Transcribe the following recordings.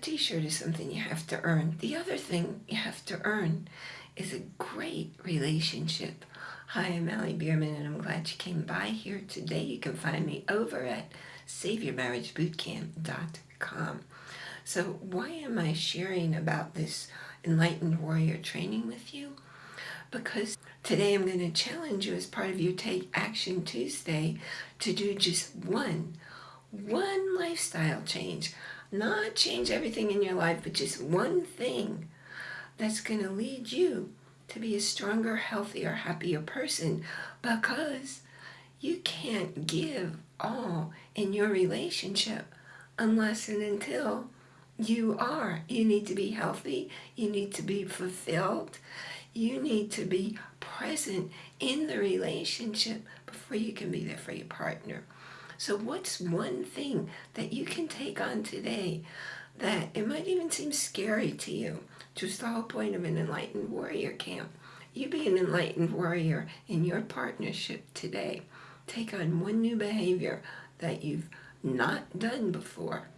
t-shirt is something you have to earn. The other thing you have to earn is a great relationship. Hi, I'm Allie Bierman and I'm glad you came by here today. You can find me over at SaveYourMarriageBootcamp.com. So why am I sharing about this Enlightened Warrior training with you? Because today I'm going to challenge you as part of your Take Action Tuesday to do just one, one lifestyle change. Not change everything in your life, but just one thing that's going to lead you to be a stronger, healthier, happier person because you can't give all in your relationship unless and until you are. You need to be healthy. You need to be fulfilled. You need to be present in the relationship before you can be there for your partner. So what's one thing that you can take on today that it might even seem scary to you? Just the whole point of an enlightened warrior camp. You be an enlightened warrior in your partnership today. Take on one new behavior that you've not done before.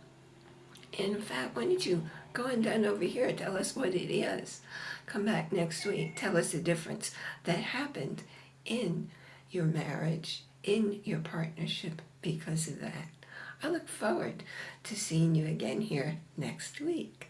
In fact, why don't you go and down over here, tell us what it is. Come back next week, tell us the difference that happened in your marriage, in your partnership because of that. I look forward to seeing you again here next week.